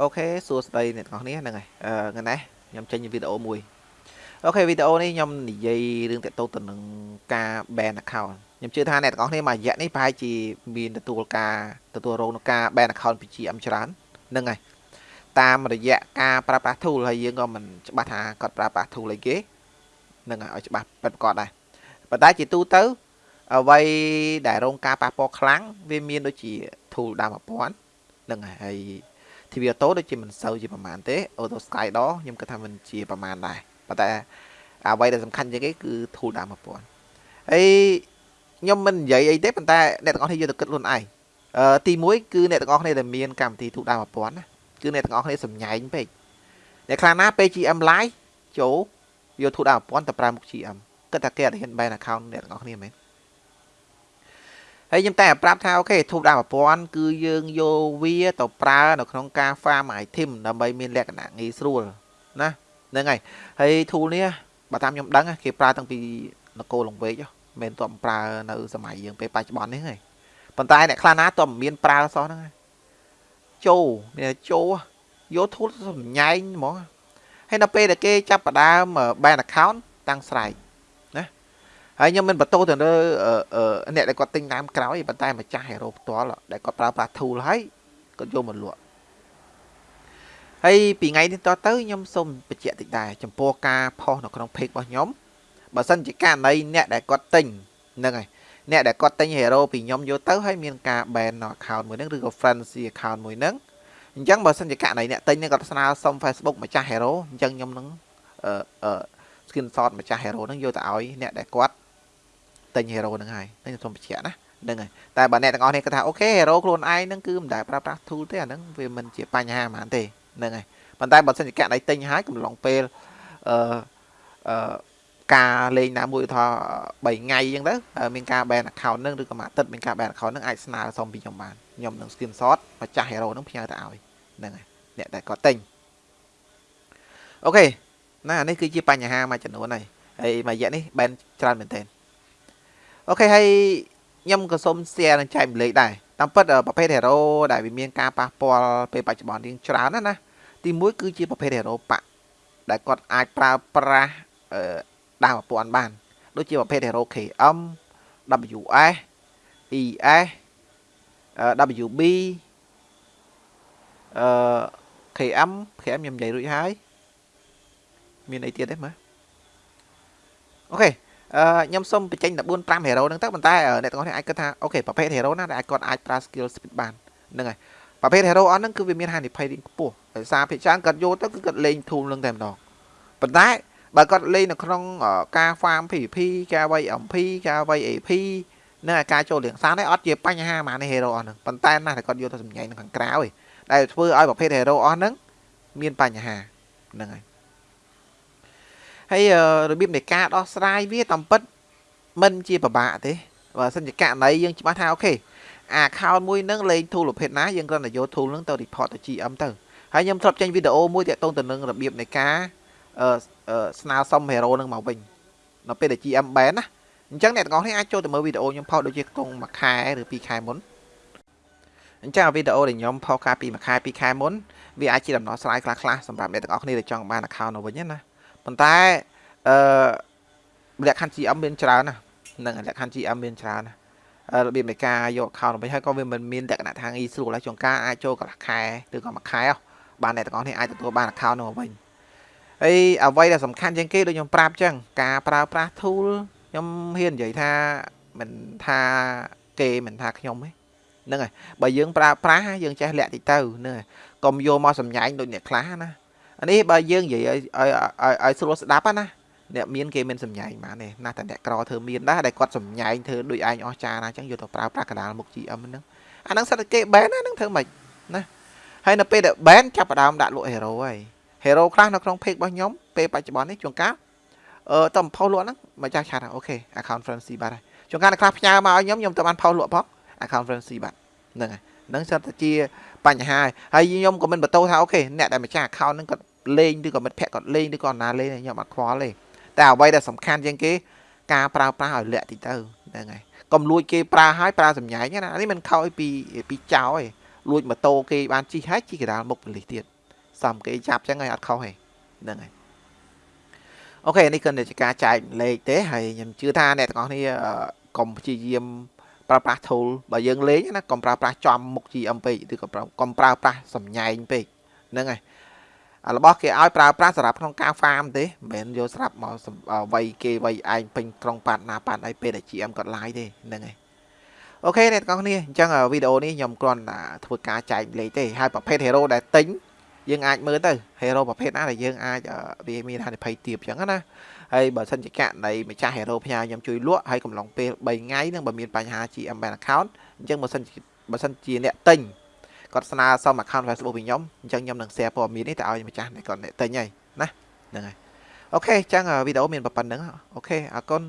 okay សួស្តីអ្នកទាំងអស់គ្នាហ្នឹងហើយអឺថ្ងៃនេះខ្ញុំចេញវីដេអូមួយ okay វីដេអូនេះខ្ញុំនិយាយរឿងតទៅទៅនឹងការ ban account ខ្ញុំជឿថាអ្នកទាំងអស់គ្នាមួយរយៈនេះប្រហែលជាមានទទួលការទទួលរងនឹងការ ban account ពី GM ច្រើនហ្នឹងហើយតាមរយៈការប្រើប្រាស់ tool ហើយយើងក៏មិនច្បាស់ថាគាត់ប្រើប្រាស់ tool អីគេហ្នឹងហើយឲ្យច្បាស់ពិតប្រាកដដែរប៉ុន្តែជាទូទៅអ្វីដែលរងការប៉ះពាល់ខ្លាំងវាមានដូចជា tool ដើម1000ហ្នឹងហើយហើយ TV Auto ដូចជាមិនសូវជាប្រមាណទេ Auto Sky Door ខ្ញុំគិតថាមិនជាប្រមាណដែរប៉ុន្តែអ្វីដែលសំខាន់ជាងគេគឺ tool ដើម1000ហើយខ្ញុំមិននិយាយអីទេប៉ុន្តែអ្នកទាំងអស់គ្នាយកទៅគិតខ្លួនឯងអឺទី1គឺអ្នកទាំងអស់គ្នាដែលមានកម្មវិធី tool ដើម1000ណាគឺអ្នកទាំងអស់គ្នាសម្ញែងពេកអ្នកខ្លះណាពេល GM live ចូលយក tool ដើម1000ទៅប្រើមុខ GM គិតថាគេអត់ហ៊ាន ban account អ្នកទាំងអស់គ្នាមែន ហើយខ្ញុំតែប្រាប់ថាអូខេធូបដើមប្រព័ន្ធគឺយើងយកវាទៅប្រើនៅក្នុងការ farm item ដើម្បីមានលក្ខណៈងាយស្រួលណាហ្នឹងហើយហើយ tool នេះបើតាមខ្ញុំដឹងគេប្រើតាំងពីនគរលង្វែកមិនទាន់ប្រើនៅសម័យយើងពេលបច្ចុប្បន្ននេះហើយប៉ុន្តែអ្នកខ្លះណាទាន់មានប្រើសោះហ្នឹងហើយចូលមានចូលយក tool សម្ញែងហ្មងហើយនៅពេលដែលគេចាប់ផ្ដើម ban account តាំងស្រែក ហើយខ្ញុំមិនបន្ទោសទៅលើអ្នកដែលគាត់ទិញតាមក្រោយប៉ុន្តែម្ចាស់ hero ផ្ទាល់ដែលគាត់ប្រើប្រាស់ tool ហើយគាត់យកមកលក់ហើយពីថ្ងៃនេះតទៅខ្ញុំសូមបញ្ជាក់តិចដែរចំពោះការផុសនៅក្នុង page របស់ខ្ញុំបើសិនជាករណីអ្នកដែលគាត់ទិញហ្នឹងហើយអ្នកដែលគាត់ទិញ hero ពីខ្ញុំយកទៅហើយមានការ ban នៅ account មួយហ្នឹងឬក៏ fancy account មួយហ្នឹងអញ្ចឹងបើសិនជាករណីអ្នកទិញហ្នឹងគាត់ស្នើសុំ Facebook ម្ចាស់ hero អញ្ចឹងខ្ញុំនឹងអឺអឺ screenshot ម្ចាស់ hero ហ្នឹងយកទៅឲ្យអ្នកដែលគាត់ ទិញ hero ហ្នឹងហើយខ្ញុំសូមបញ្ជាក់ណាហ្នឹងហើយតែបើអ្នកទាំងអស់នេះគាត់ថាអូខេ hero ខ្លួនឯងហ្នឹងគឺមិនដែលប្រើប្រាស់ tool ទេអាហ្នឹងវាមិនជាបញ្ហាហ្មងទេហ្នឹងហើយប៉ុន្តែបើសិនជាកណៃទិញហើយកំឡុងពេលអឺអឺការលេងណាមួយថា3ថ្ងៃអញ្ចឹងទៅមានការ ban account ហ្នឹងឬក៏មួយអាទិត្យមានការ ban account ហ្នឹងអាចស្នើសុំពីខ្ញុំបានខ្ញុំនឹង screenshot ម្ចាស់ hero ហ្នឹងផ្ញើទៅឲ្យហ្នឹងហើយអ្នកដែលគាត់ទិញអូខេណានេះគឺជាបញ្ហាមួយចំនួនហើយហើយមួយរយៈនេះ ban ច្រើនមែនទែន អូខេហើយខ្ញុំក៏សូម share និងចែកម្លែកដែរតាមពិតប្រភេទ hero ដែលវាមានការប៉ះពាល់ពេលបច្ចុប្បន្នរៀងច្រើនណាណាទី1គឺជាប្រភេទ hero បាក់ដែលគាត់អាចប្រើប្រាស់ដើមប្រព័ន្ធបាន ដូចជាប្រភេទ hero KM WS ES WB អឺ KM KM ខ្ញុំនិយាយរួចហើយមានអីទៀតទេមើលអូខេ ខ្ញុំសូមបញ្ចេញ14 5 hero ហ្នឹងទៅប៉ុន្តែអ្នកទាំងអស់នេះអាចគិតថាអូខេប្រភេទ hero ណាដែលគាត់អាចប្រើ skill speed បានហ្នឹងហើយប្រភេទ hero អស់ហ្នឹងគឺវាមានហានិភ័យរៀងខ្ពស់ដោយសារភាគច្រើនគាត់យកទៅគឺគាត់លេង tool ហ្នឹងតែម្ដងប៉ុន្តែបើគាត់លេងនៅក្នុងការ farm PVP ការវាយ MP ការវាយ AP និងការចូលលៀងសាននេះអត់ជាបញ្ហាហ្មងនេះ hero អស់ហ្នឹងប៉ុន្តែណាស់តែគាត់យកទៅសម្ញែងនៅខាងក្រៅឯងដែលធ្វើឲ្យប្រភេទ hero អស់ហ្នឹងមានបញ្ហាហ្នឹងហើយ ហើយរបៀបនៃការដោះស្រាយវាតាមពិតមិនជាពិបាកទេបើសិនជាករណីយើងច្បាស់ថាអូខេអា account មួយនឹងលេង tool ប្រភេទណាយើងគ្រាន់តែយក tool នឹងទៅ report ទៅ GM ទៅហើយខ្ញុំធ្លាប់ចេញវីដេអូមួយទាក់ទងទៅនឹងរបៀបនៃការអឺស្នើសុំ hero នឹងមកវិញនៅពេលដែល GM ban ណាអញ្ចឹងអ្នកទាំងអស់នេះអាចចូលទៅមើលវីដេអូខ្ញុំផុសដូចជាក្នុងមួយខែឬពីរខែមុនអញ្ចឹងវីដេអូដែលខ្ញុំផុសកាលពីមួយខែពីរខែមុនវាអាចជាដំណោះស្រាយខ្លះៗសម្រាប់អ្នកទាំងអស់គ្នាដែលចង់បាន account នៅវិញណា ប៉ុន្តែអឺលក្ខខណ្ឌ GM មានច្រើនណាហ្នឹងលក្ខខណ្ឌ GM មានច្រើនណារបៀបនៃការយក account វិញហើយក៏វាមិនមានលក្ខណៈថាងាយស្រួលហើយជួនកាលអាចចូលកន្លះខែឬក៏មួយខែបានអ្នកទាំងអស់នេះអាចទទួលបាន account នោះវិញហើយអ្វីដែលសំខាន់ជាងគេដូចខ្ញុំប្រាប់ចឹងការប្រើប្រាស់ tool ខ្ញុំហ៊ាននិយាយថាមិនថាគេមិនថាខ្ញុំទេហ្នឹងហើយបើយើងប្រើប្រាស់យើងចេះលាក់តិចទៅហ្នឹងហើយកុំយកមកសម្ញែងដូចអ្នកខ្លះណាអា នេះបើយើងនិយាយឲ្យឲ្យឲ្យស្រួលស្ដាប់ណាអ្នកមានគេមានសម្ញែងបានទេណាតែអ្នកក្រធ្វើមានដែរដែលគាត់សម្ញែងធ្វើដូចឯងអស់ចាណាអញ្ចឹងយកទៅប្រើប្រាស់កដាលមុខ GM ហ្នឹងអាហ្នឹងសុទ្ធតែគេ ban ណាហ្នឹងធ្វើម៉េចណាហើយនៅពេលដែល ban ចាប់ផ្ដើមដាក់លក់ hero ហើយ hero ខ្លះនៅក្នុង page របស់ខ្ញុំពេលបច្ចុប្បន្ននេះជួនកាលអឺទើប post លក់ហ្នឹងមកចាស់ឆាត់ okay account freeze បាត់ហើយជួនកាលខ្លះផ្ញើមកឲ្យខ្ញុំខ្ញុំទៅបានផុសលក់ផង account frenzy បាត់ហ្នឹងហើយ ហ្នឹងសុទ្ធតែជាបញ្ហាហើយខ្ញុំក៏មិនបន្ទោសថា okay អ្នកដែលម្ចាស់ account ហ្នឹងគាត់លេងឬក៏មិត្តភ័ក្ដិគាត់លេងឬក៏ណាលេងខ្ញុំអត់ខ្វល់ទេតែអ្វីដែលសំខាន់ជាងគេការប្រើប្រាស់ឲ្យលាក់តិចទៅហ្នឹងហើយកុំលួចគេប្រើឲ្យប្រើសម្ញែងណានេះមិនខោយពីពីចោលទេលួចម៉ូតូគេបានជិះហើយជិះកដាលមុខប៉ូលីសទៀតសំគេចាប់ចឹងហើយអត់ខុសទេហ្នឹងហើយអូខេនេះគឺជាការចែកលេខទេហើយខ្ញុំជឿថាអ្នកទាំងអស់គ្នាកុំព្យាយាម ប្រើប្រាស់ tool បើយើងលេងណាកុំប្រើប្រាស់ចំមុខ GM ពេកឬក៏កុំប្រើប្រាស់សំញែងពេកហ្នឹងហើយរបស់គេឲ្យប្រើប្រាស់សម្រាប់ក្នុងការ farm ទេមិនមែនយកស្រាប់មកវាយគេវាយឯងពេញក្រុងប៉ាត់ណាប៉ាត់ឲ្យពេលតែ GM គាត់ live ទេហ្នឹងហើយអូខេអ្នកទាំងគ្នាអញ្ចឹងវីដេអូនេះខ្ញុំគ្រាន់តែធ្វើការចែកលេខទេហើយប្រភេទ hero ដែលទិញយើងអាចមើលទៅ hero ប្រភេទណាដែលយើងអាចវាមានហានិភ័យទាបអញ្ចឹងណា ហើយបើសិនជាកណីម្ចាស់ hero ផ្ញើខ្ញុំជួយលក់ហើយកំឡុងពេល3ថ្ងៃនឹងបើមានបញ្ហា GM Bank account អញ្ចឹងបើសិនបើសិនជាអ្នកទិញគាត់ស្នើសុំ account Facebook ពីខ្ញុំអញ្ចឹងខ្ញុំនឹង share ព័ត៌មាននេះទៅឲ្យម្ចាស់គាត់អ្នកទិញហើយណាហ្នឹងហើយអូខេអញ្ចឹងវីដេអូមានប៉ុណ្្នឹងអូខេអរគុណ